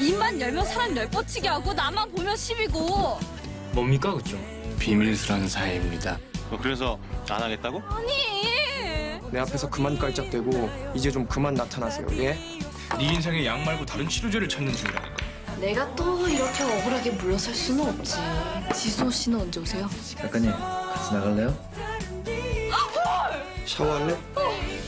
입만 열면 사람 열뻗치게 하고 나만 보면 시비고. 뭡니까 그죠? 비밀스러운 사이입니다. 어, 그래서 안 하겠다고? 아니. 내 앞에서 그만 깔짝대고 이제 좀 그만 나타나세요. 예? 네 인생에 약 말고 다른 치료제를 찾는 중이라니까. 내가 또 이렇게 억울하게 물러설 수는 없지. 지소 씨는 언제 오세요? 작가님 같이 나갈래요? 아, 샤워할래? 어.